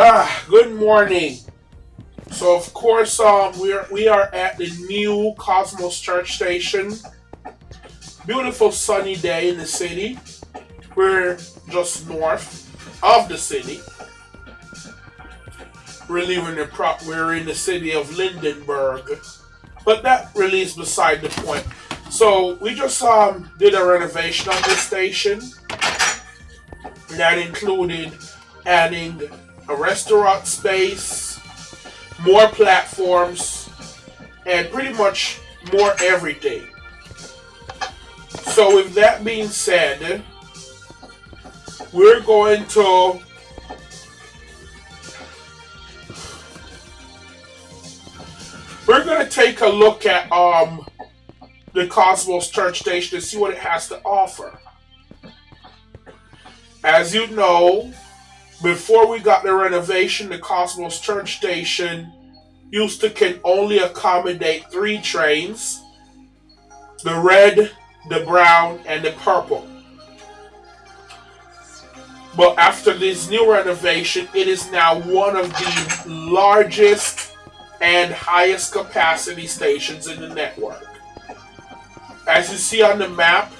Ah, good morning. So of course, um, we are we are at the new Cosmos Church Station. Beautiful sunny day in the city. We're just north of the city. We're leaving the prop. We're in the city of Lindenberg, but that really is beside the point. So we just um did a renovation on this station. That included adding a restaurant space, more platforms, and pretty much more everything. So with that being said, we're going to we're going to take a look at um the Cosmos Church Station to see what it has to offer. As you know, before we got the renovation, the Cosmos Church Station used to can only accommodate three trains the red, the brown, and the purple. But after this new renovation, it is now one of the largest and highest capacity stations in the network. As you see on the map,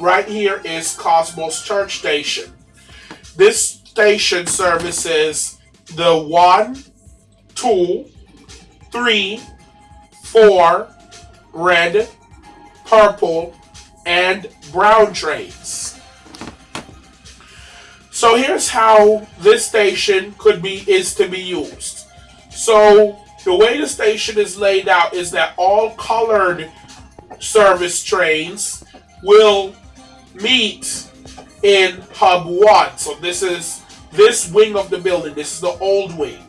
right here is Cosmos Church Station. This station services the one, two, three, four, red, purple, and brown trains. So here's how this station could be is to be used. So the way the station is laid out is that all colored service trains will meet in hub 1. So this is this wing of the building. This is the old wing.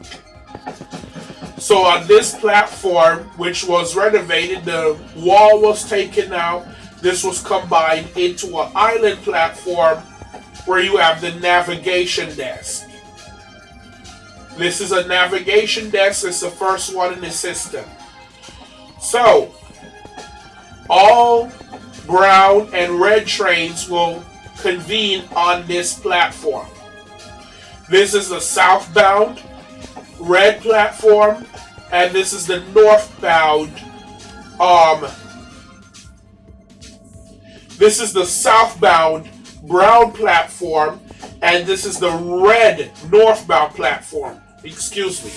So on this platform, which was renovated, the wall was taken out. This was combined into an island platform where you have the navigation desk. This is a navigation desk. It's the first one in the system. So, all brown and red trains will convene on this platform. This is the southbound red platform, and this is the northbound. Um, this is the southbound brown platform, and this is the red northbound platform. Excuse me.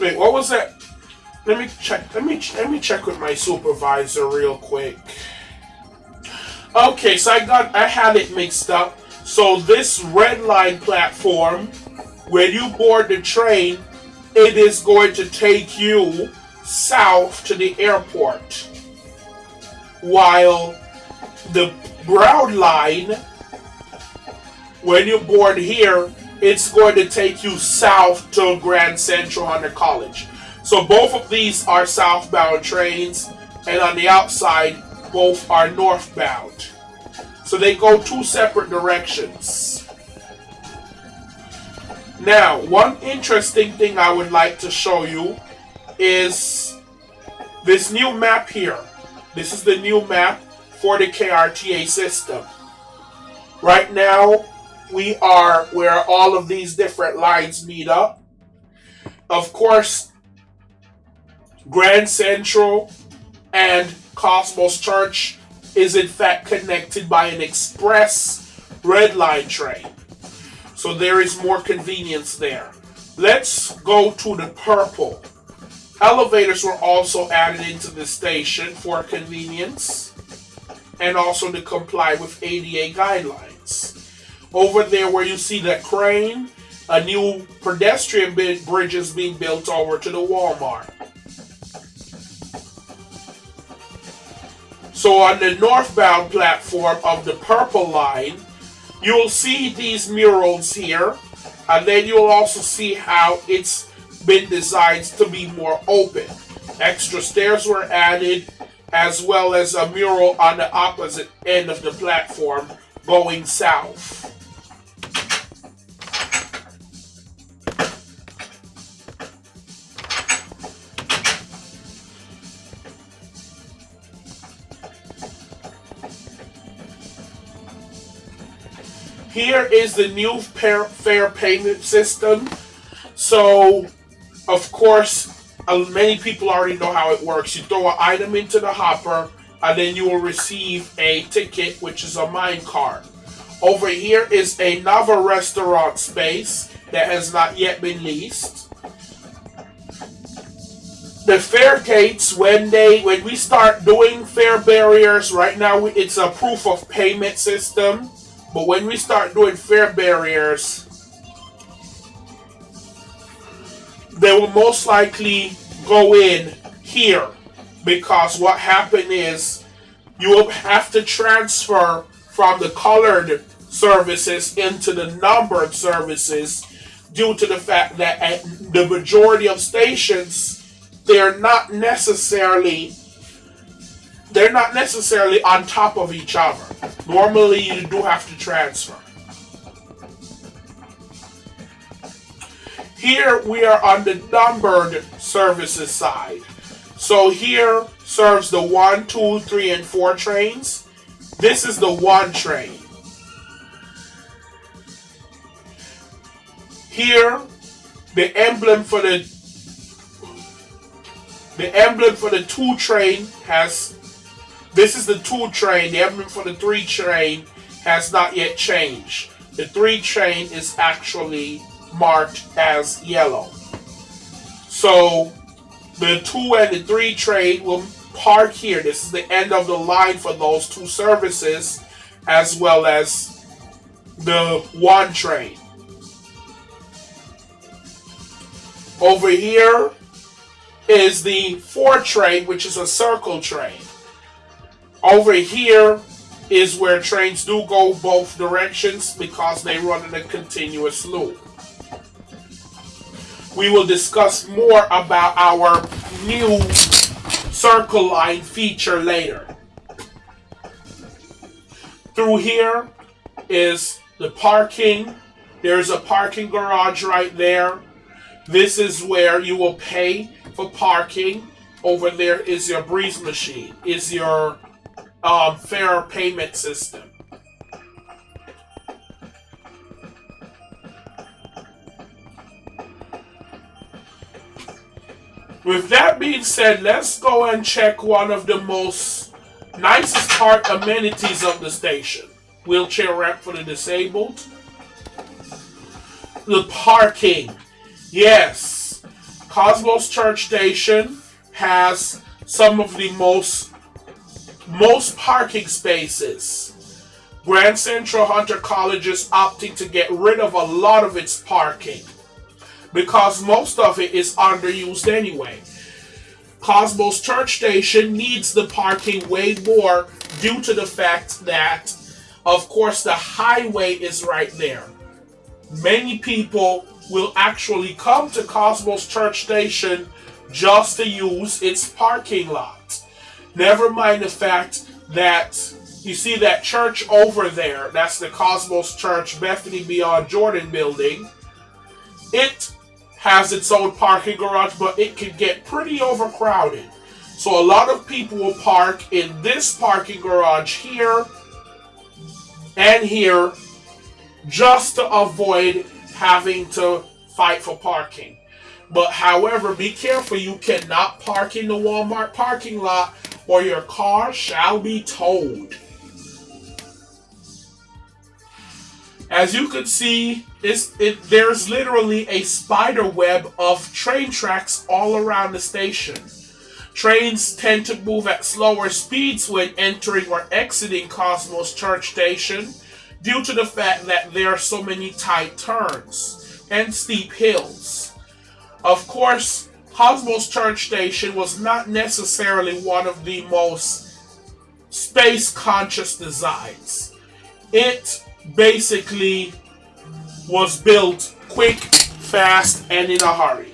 Wait, what was that? Let me check. Let me let me check with my supervisor real quick. Okay, so I got I had it mixed up. So this red line platform, when you board the train, it is going to take you south to the airport. While the brown line, when you board here, it's going to take you south to Grand Central Hunter College. So both of these are southbound trains, and on the outside, both are northbound. So they go two separate directions. Now, one interesting thing I would like to show you is this new map here. This is the new map for the KRTA system. Right now, we are where all of these different lines meet up. Of course, Grand Central and Cosmos Church is in fact connected by an express red line train. So there is more convenience there. Let's go to the purple. Elevators were also added into the station for convenience and also to comply with ADA guidelines. Over there where you see that crane, a new pedestrian bridge is being built over to the Walmart. So on the northbound platform of the purple line, you'll see these murals here, and then you'll also see how it's been designed to be more open. Extra stairs were added, as well as a mural on the opposite end of the platform going south. Here is the new fare payment system. So, of course, uh, many people already know how it works. You throw an item into the hopper, and then you will receive a ticket, which is a mine card. Over here is another restaurant space that has not yet been leased. The fare gates, when they when we start doing fare barriers, right now it's a proof of payment system. But when we start doing fare barriers, they will most likely go in here because what happened is you will have to transfer from the colored services into the numbered services due to the fact that at the majority of stations they're not necessarily they're not necessarily on top of each other. Normally you do have to transfer. Here we are on the numbered services side. So here serves the one, two, three, and 4 trains. This is the 1 train. Here, the emblem for the the emblem for the 2 train has this is the 2 train. The emblem for the 3 train has not yet changed. The 3 train is actually marked as yellow. So the 2 and the 3 train will park here. This is the end of the line for those two services as well as the 1 train. Over here is the 4 train, which is a circle train. Over here is where trains do go both directions because they run in a continuous loop. We will discuss more about our new circle line feature later. Through here is the parking. There's a parking garage right there. This is where you will pay for parking. Over there is your breeze machine, is your um, fare payment system. With that being said, let's go and check one of the most nicest part amenities of the station. Wheelchair ramp for the disabled. The parking. Yes. Cosmos Church Station has some of the most most parking spaces. Grand Central Hunter College is opting to get rid of a lot of its parking because most of it is underused anyway. Cosmos Church Station needs the parking way more due to the fact that, of course, the highway is right there. Many people will actually come to Cosmos Church Station just to use its parking lot. Never mind the fact that you see that church over there, that's the Cosmos Church Bethany Beyond Jordan building. It has its own parking garage, but it can get pretty overcrowded. So a lot of people will park in this parking garage here and here just to avoid having to fight for parking. But however, be careful, you cannot park in the Walmart parking lot or your car shall be towed. As you can see, it, there's literally a spider web of train tracks all around the station. Trains tend to move at slower speeds when entering or exiting Cosmos Church Station due to the fact that there are so many tight turns and steep hills. Of course, Cosmos Church Station was not necessarily one of the most space conscious designs. It basically was built quick, fast, and in a hurry.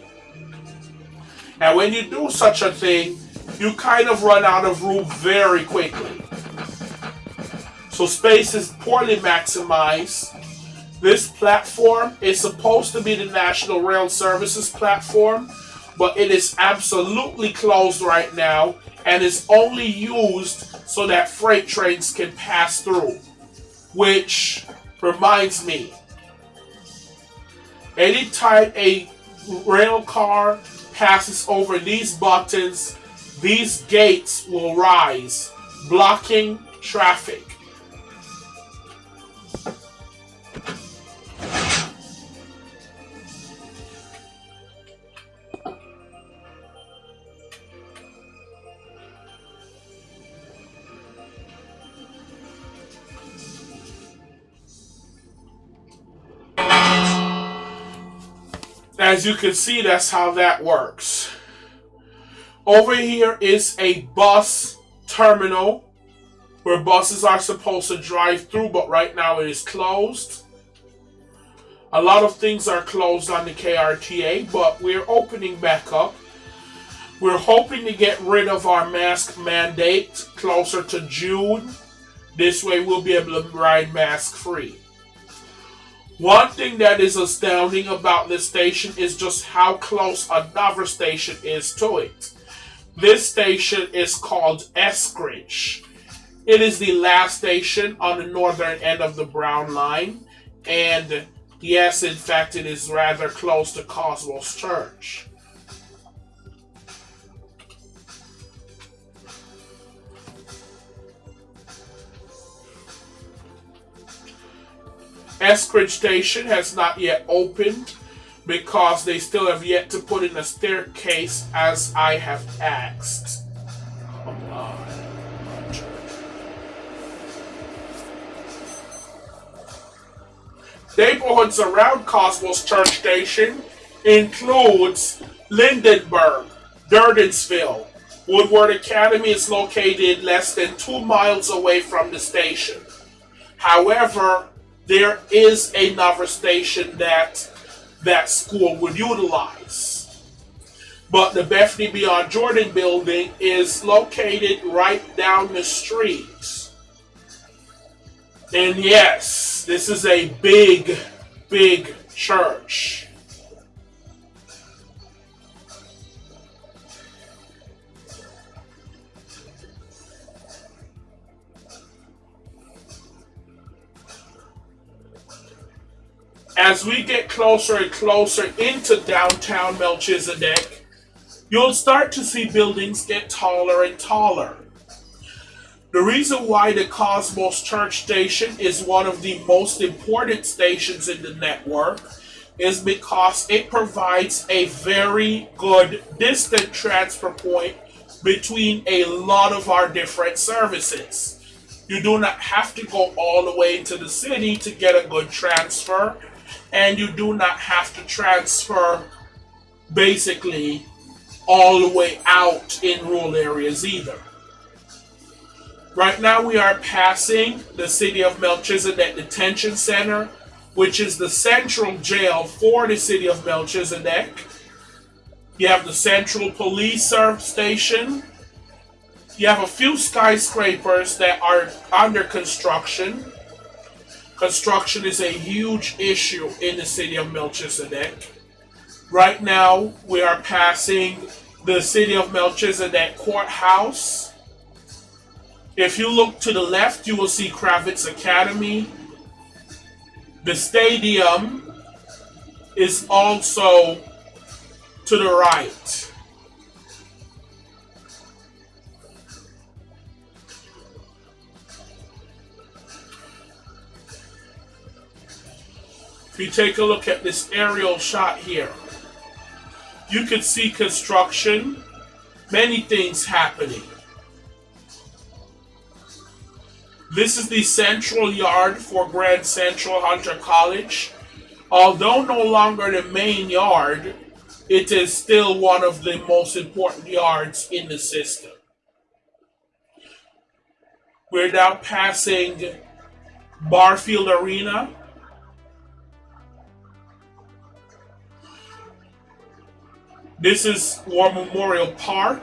And when you do such a thing, you kind of run out of room very quickly. So space is poorly maximized. This platform is supposed to be the National Rail Services platform, but it is absolutely closed right now and is only used so that freight trains can pass through which reminds me anytime a rail car passes over these buttons, these gates will rise, blocking traffic. As you can see, that's how that works. Over here is a bus terminal where buses are supposed to drive through, but right now it is closed. A lot of things are closed on the KRTA, but we're opening back up. We're hoping to get rid of our mask mandate closer to June. This way we'll be able to ride mask free. One thing that is astounding about this station is just how close another station is to it. This station is called Eskridge. It is the last station on the northern end of the Brown Line, and yes, in fact, it is rather close to Cosmos Church. Eskridge Station has not yet opened because they still have yet to put in a staircase as I have asked. Come on. Neighborhoods around Cosmos Church Station includes Lindenburg, Durdensville. Woodward Academy is located less than two miles away from the station. However, there is another station that that school would utilize. But the Bethany Beyond Jordan building is located right down the street. And yes, this is a big, big church. As we get closer and closer into downtown Melchizedek, you'll start to see buildings get taller and taller. The reason why the Cosmos Church Station is one of the most important stations in the network is because it provides a very good distant transfer point between a lot of our different services. You do not have to go all the way into the city to get a good transfer and you do not have to transfer basically all the way out in rural areas either. Right now we are passing the city of Melchizedek Detention Center, which is the central jail for the city of Melchizedek. You have the Central Police Station. You have a few skyscrapers that are under construction. Construction is a huge issue in the city of Melchizedek. Right now, we are passing the city of Melchizedek courthouse. If you look to the left, you will see Kravitz Academy. The stadium is also to the right. You take a look at this aerial shot here, you can see construction, many things happening. This is the central yard for Grand Central Hunter College. Although no longer the main yard, it is still one of the most important yards in the system. We're now passing Barfield Arena, This is War Memorial Park.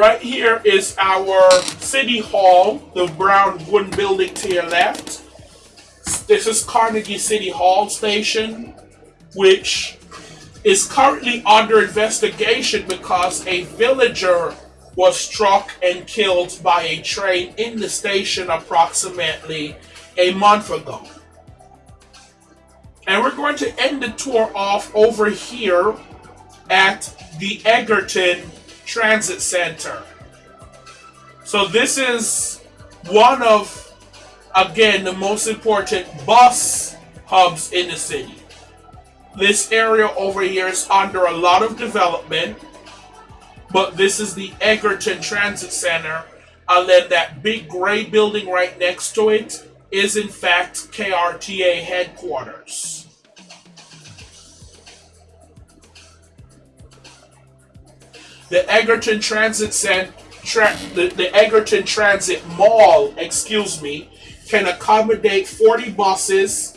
Right here is our city hall, the brown wooden building to your left. This is Carnegie City Hall station, which is currently under investigation because a villager was struck and killed by a train in the station approximately a month ago. And we're going to end the tour off over here at the Egerton Transit Center. So this is one of, again, the most important bus hubs in the city. This area over here is under a lot of development, but this is the Egerton Transit Center, and then that big gray building right next to it is in fact KRTA headquarters. The Egerton Transit Center, the, the Egerton Transit Mall, excuse me, can accommodate 40 buses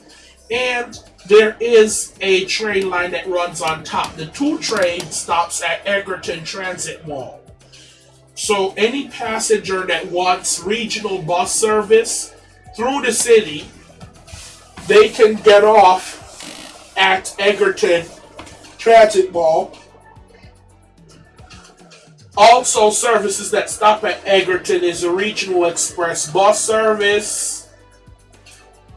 and there is a train line that runs on top. The two train stops at Egerton Transit Mall. So any passenger that wants regional bus service through the city, they can get off at Egerton Transit Mall. Also, services that stop at Egerton is a regional express bus service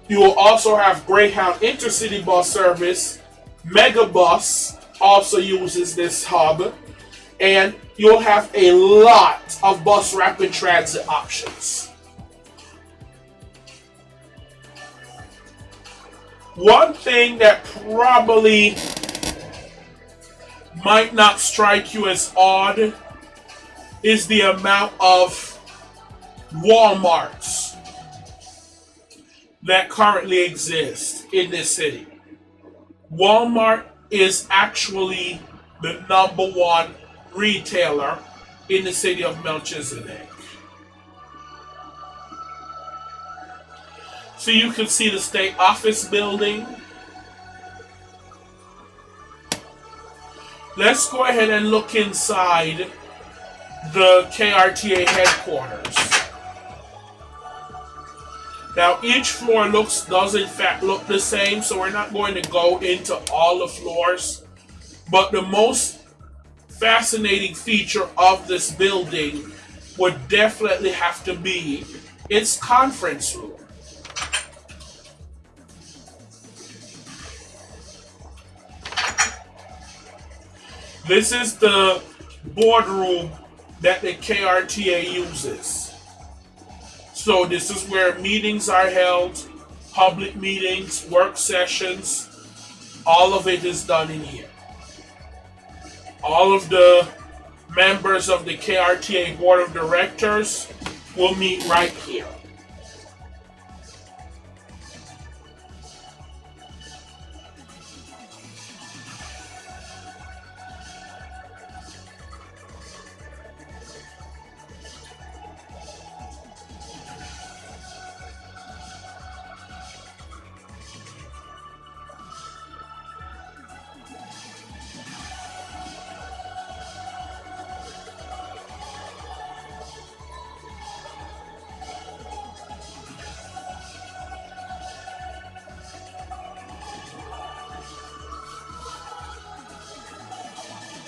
you will also have Greyhound Intercity bus service. Megabus also uses this hub. And you'll have a lot of bus rapid transit options. One thing that probably might not strike you as odd is the amount of Walmarts that currently exist in this city. Walmart is actually the number one retailer in the city of Melchizedek. So you can see the state office building. Let's go ahead and look inside the KRTA headquarters. Now each floor looks does in fact look the same, so we're not going to go into all the floors. But the most fascinating feature of this building would definitely have to be its conference room. This is the boardroom that the KRTA uses. So this is where meetings are held, public meetings, work sessions, all of it is done in here. All of the members of the KRTA Board of Directors will meet right here.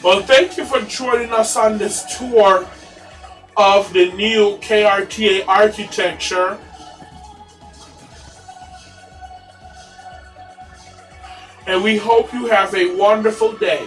Well, thank you for joining us on this tour of the new KRTA architecture. And we hope you have a wonderful day.